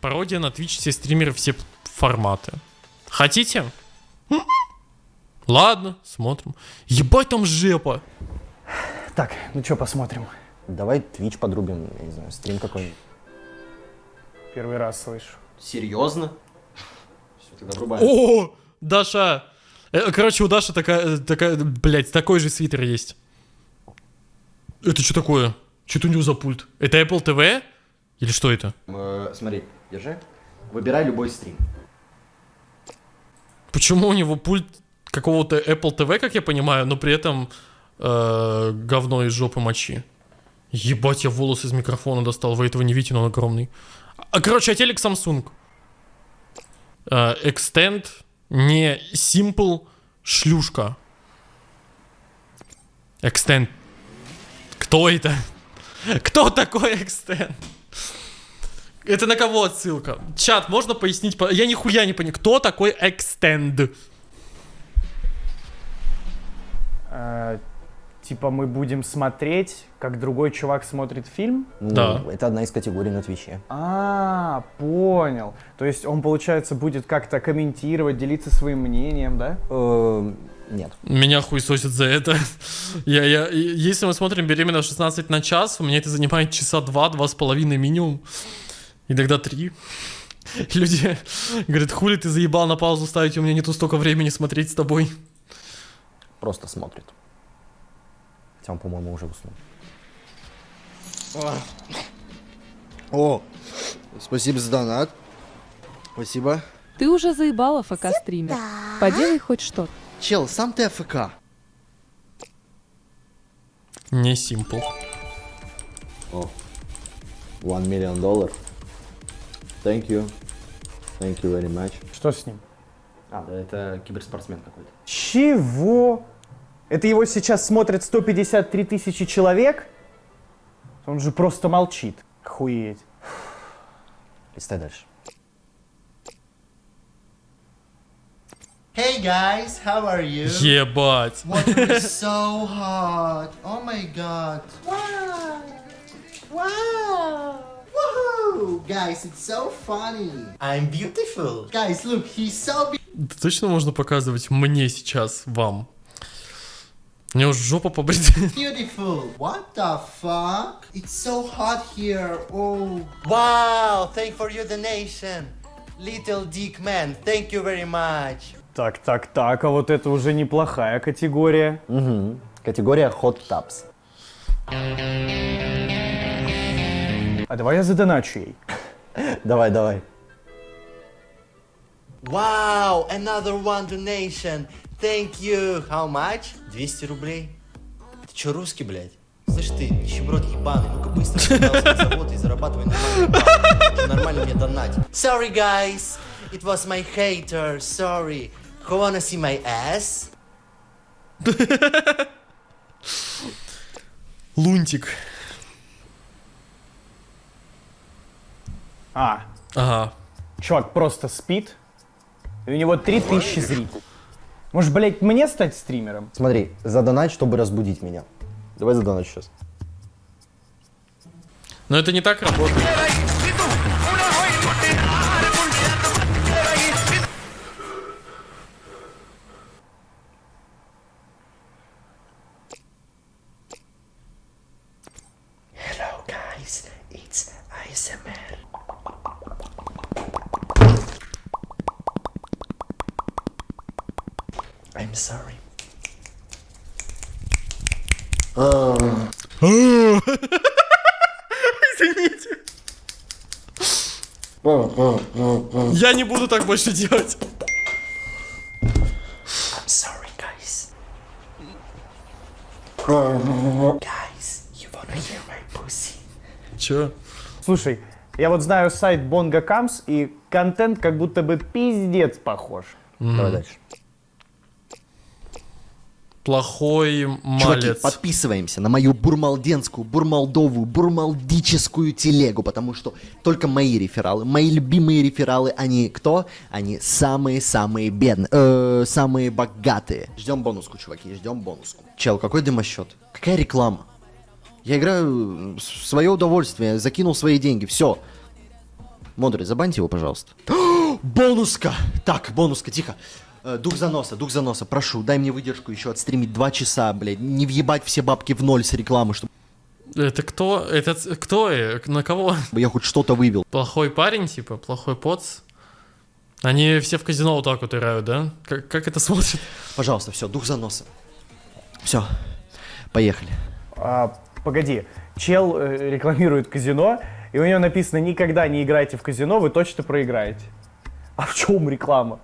Пародия на Twitch, все стримеры, все форматы. Хотите? Ладно, смотрим. Ебать там жепа. Так, ну что, посмотрим. Давай Twitch подрубим, я не знаю, стрим какой-нибудь. Первый раз слышу. Серьезно? Все, тогда врубаем. О, Даша. Э, Короче, у Даши такая, э, такая, блядь, такой же свитер есть. Это что такое? Что у него за пульт? Это Apple TV? Или что это? Э, смотри, держи. Выбирай любой стрим. Почему у него пульт какого-то Apple TV, как я понимаю, но при этом э, говно из жопы мочи? Ебать, я волос из микрофона достал, вы этого не видите, но он огромный. А, короче, а телек Samsung. Э, Extend, не Simple, шлюшка. Extend. Кто это? Кто такой Extend? Это на кого отсылка? Чат, можно пояснить? по- Я нихуя не понимаю. Кто такой Extend? Э, типа мы будем смотреть, как другой чувак смотрит фильм? Ну, Да. Это одна из категорий на Твиче. А, понял. То есть он, получается, будет как-то комментировать, делиться своим мнением, да? Э, Нет. Меня хуесосит за это. Я, я, если мы смотрим беременна в 16 на час, у меня это занимает часа два, два с половиной минимум. Иногда три. Люди говорят, хули ты заебал на паузу ставить, у меня нету столько времени смотреть с тобой. Просто смотрит. Хотя он, по-моему, уже уснул. О, спасибо за донат. Спасибо. Ты уже заебала ФК стример. Поделай хоть что-то. Чел, сам ты АФК. Не simple. О, one million доллар. Thank you. Thank you very much. Что с ним? А, да, это киберспортсмен какой-то. Чего? Это его сейчас смотрят 153 тысячи человек? Он же просто молчит. Охуеть. Листай дальше. Hey guys, how are you? Ебать. Water is so hot. Oh my god. Wow. Wow. Guys, it's so funny. I'm beautiful. Guys, look, he's so Это точно можно показывать мне сейчас, вам? У меня уже жопа побрита. beautiful. What the fuck? It's so hot here. Oh. Wow, thank for your donation. Little Dick Man, thank you very much. Так, так, так, а вот это уже неплохая категория. Угу. Категория Hot Tubs. А давай я задоначу ей. Давай, давай. Wow, another one donation. Thank you. How much? 200 рублей. Ты чё, русский, блядь? Слышь ты, нищеброд ебаный, ну-ка быстро на завод и зарабатывай нормально нормально мне донать. Sorry, guys. It was my hater. Sorry. Who wanna see my ass? Лунтик. А, Ага. чувак просто спит, и у него 3000 зрителей. Может, блядь, мне стать стримером? Смотри, задонать, чтобы разбудить меня. Давай задонать сейчас. Но это не так работает. Извините. Я не буду так больше делать. I'm sorry, guys. Guys, you wanna hear my pussy? Чё? Слушай, я вот знаю сайт Bongo Comes, и контент как будто бы пиздец похож. Давай дальше. Плохой Чуваки, малец. подписываемся на мою бурмалденскую, бурмалдовую, бурмалдическую телегу, потому что только мои рефералы, мои любимые рефералы, они кто? Они самые-самые бедные, э, самые богатые. Ждем бонуску, чуваки, ждем бонуску. Чел, какой дымосчет? Какая реклама? Я играю в свое удовольствие, закинул свои деньги, все. Модуль, забаньте его, пожалуйста. Бонуска! Так, бонуска, тихо. Э, Дух заноса, дух заноса, прошу, дай мне выдержку еще отстримить два часа, блядь. Не въебать все бабки в ноль с рекламы, чтобы Это кто? Это кто? На кого? я хоть что-то вывел. Плохой парень, типа? Плохой поц? Они все в казино вот так вот играют, да? Как, как это смотрит? Пожалуйста, все, дух заноса. Все, поехали. А, погоди, чел э, рекламирует казино, и у него написано «Никогда не играйте в казино, вы точно проиграете». А в чем реклама?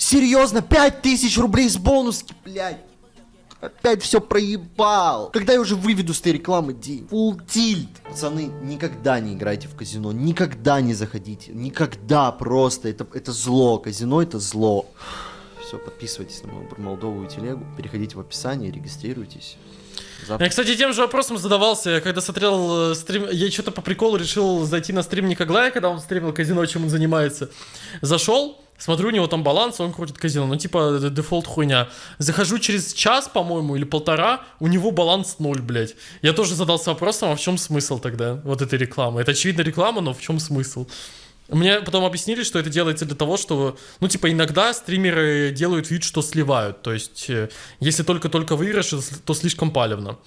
Серьезно, пять тысяч рублей с бонуски, блядь. Опять все проебал. Когда я уже выведу с этой рекламы день? Фулл тильт. Пацаны, никогда не играйте в казино. Никогда не заходите. Никогда просто. Это, это зло. Казино это зло. Все, подписывайтесь на мою молдовую телегу. Переходите в описание, регистрируйтесь. Завтра Я, кстати, тем же вопросом задавался, я когда смотрел э, стрим, я что-то по приколу решил зайти на стрим Никоглая, когда он стримил казино, чем он занимается. Зашел, смотрю, у него там баланс, он крутит казино, ну типа дефолт хуйня. Захожу через час, по-моему, или полтора, у него баланс ноль, блядь. Я тоже задался вопросом, а в чем смысл тогда вот этой рекламы? Это очевидно реклама, но в чем смысл? Мне потом объяснили, что это делается для того, что, ну, типа, иногда стримеры делают вид, что сливают. То есть, э, если только-только выигрыш, то слишком палевно.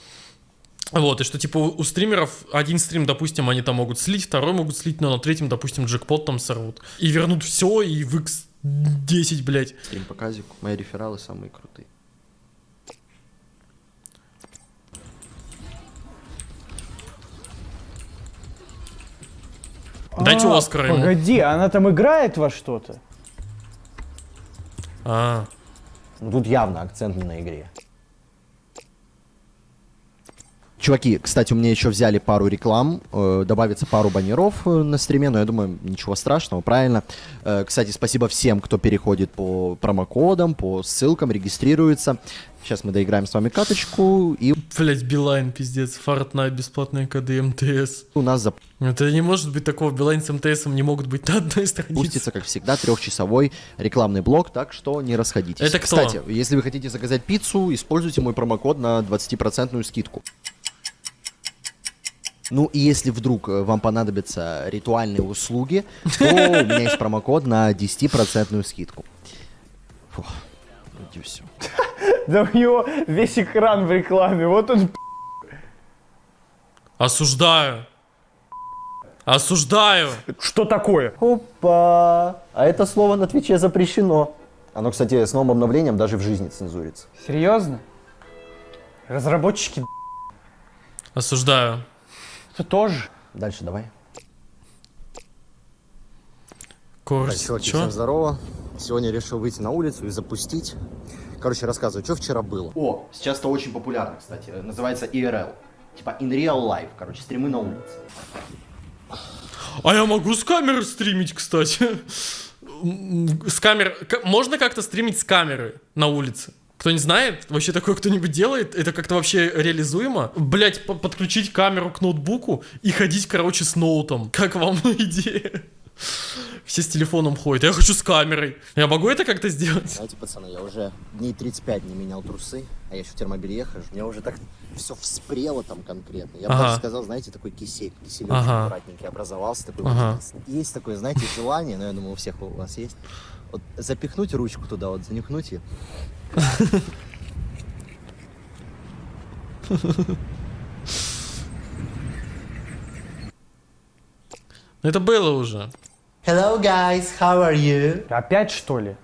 Вот, и что, типа, у у стримеров один стрим, допустим, они там могут слить, второй могут слить, но на третьем, допустим, джекпот там сорвут. И вернут все, и в x10, блядь. стрим по казику. Мои рефералы самые крутые. Дайте А, Оскара ему. Погоди, она там играет во что-то? А, Ну, тут явно акцент не на игре. Чуваки, кстати, у меня еще взяли пару реклам, э, добавится пару баннеров э, на стриме, но я думаю, ничего страшного, правильно. Э, кстати, спасибо всем, кто переходит по промокодам, по ссылкам, регистрируется. Сейчас мы доиграем с вами каточку, и блядь, Билайн, пиздец, Fortnite, бесплатные коды МТС. у нас Это не может быть такого, Билайн с МТСом не могут быть на одной странице. запустится, как всегда, трехчасовой рекламный блок, так что не расходитесь. Это кто? Кстати, если вы хотите заказать пиццу, используйте мой промокод на 20% скидку. Ну и если вдруг э, вам понадобятся ритуальные услуги, то у меня есть промокод на 10% скидку. Фух, вроде все. Да у него весь экран в рекламе, вот он Осуждаю. Осуждаю. Что такое? Опа! А это слово на Твиче запрещено. Оно, кстати, с новым обновлением даже в жизни цензурится. Серьезно? Разработчики Осуждаю. Это тоже. Дальше давай. Чуваки, Чё? всем здорово. Сегодня решил выйти на улицу и запустить. Короче, рассказываю, что вчера было. О, сейчас это очень популярно, кстати. Называется IRL. Типа in real life, короче, стримы на улице. А я могу с камеры стримить, кстати. С камер... к- Можно как-то стримить с камеры на улице? Кто не знает, вообще такое кто-нибудь делает? Это как-то вообще реализуемо? Блять, подключить камеру к ноутбуку и ходить, короче, с ноутом. Как вам идея? Все с телефоном ходят. Я хочу с камерой. Я могу это как-то сделать? Знаете, пацаны, я уже дней 35 не менял трусы, а я еще в термобелье хожу. Мне уже так все вспрело там конкретно. Я бы Ага. даже сказал, знаете, такой кисель, киселек Ага. аккуратненький образовался. Такой Ага. вот. Есть такое, знаете, желание, но я думаю, у всех у вас есть. Вот запихнуть ручку туда, вот занюхнуть ее. Это было уже. Hello guys, how are you? Опять что ли?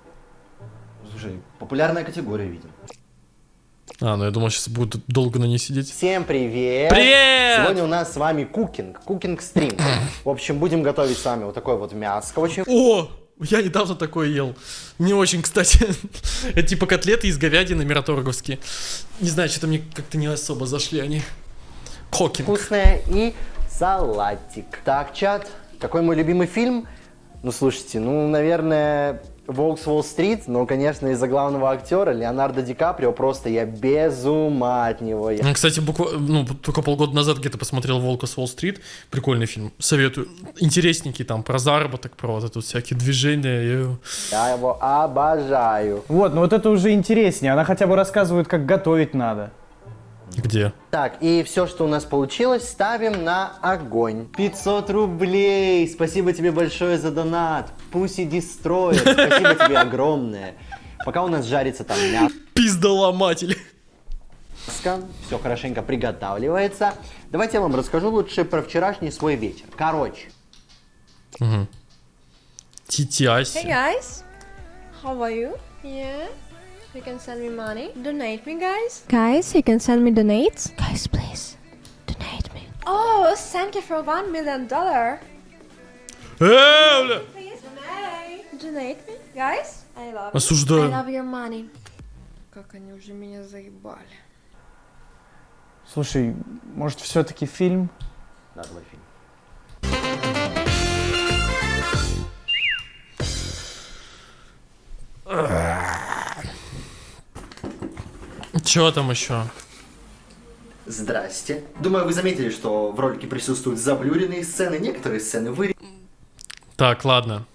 Слушай, популярная категория, видимо. А, ну я думал, сейчас будут долго на ней сидеть. Всем привет! Привет! Сегодня у нас с вами кукинг, кукинг стрим. В общем, будем готовить с вами вот такое вот мяско очень О! Я недавно такое ел. Не очень, кстати. Это типа котлеты из говядины мираторговские. Не знаю, что-то мне как-то не особо зашли они. Кокинг. вкусное и салатик. Так, чат, какой мой любимый фильм? Ну, слушайте, ну, наверное, «Волк с Уолл-стрит», но, конечно, из-за главного актера Леонардо Ди Каприо просто я без ума от него. Я Кстати, буквально, ну, только полгода назад где-то посмотрел «Волка с Уолл-стрит». Прикольный фильм. Советую. Интересненький там, про заработок, про вот это вот всякие движения. и- Я его обожаю. Вот, ну вот это уже интереснее. Она хотя бы рассказывает, как готовить надо. Где? Так, и все, что у нас получилось, ставим на огонь. 500 рублей! Спасибо тебе большое за донат. Пусть Destroyer, спасибо тебе огромное. Пока у нас жарится там мясо. Пиздоломатель. Все хорошенько приготавливается. Давайте я вам расскажу лучше про вчерашний свой вечер. Короче, Титяси. Hey guys, how are you? Yeah, you can send me money. Donate me, guys. Guys, you can send me donates. Guys, please donate me. Oh, thank you for one million dollar. Э. Please donate. Donate me, guys. I love. Осуждаю. I love your money. Как они уже меня заебали. Слушай, может, все-таки фильм? да, давай фильм. Чё там еще? Здрасте. Думаю, вы заметили, что в ролике присутствуют заблюренные сцены, некоторые сцены вы Так, ладно.